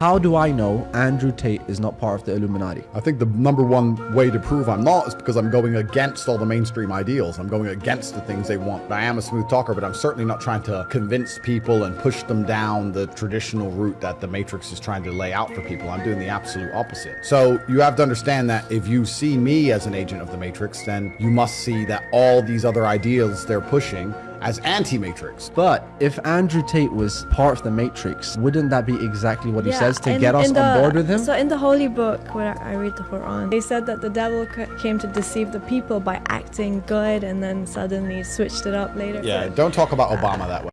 How do I know Andrew Tate is not part of the Illuminati? I think the number one way to prove I'm not is because I'm going against all the mainstream ideals. I'm going against the things they want. I am a smooth talker, but I'm certainly not trying to convince people and push them down the traditional route that the Matrix is trying to lay out for people. I'm doing the absolute opposite. So you have to understand that if you see me as an agent of the Matrix, then you must see that all these other ideals they're pushing as anti-Matrix. But if Andrew Tate was part of the Matrix, wouldn't that be exactly what he says to in- get us the- on board with him? So in the holy book where I read the Quran, they said that the devil came to deceive the people by acting good and then suddenly switched it up later. Yeah, don't talk about Obama that way.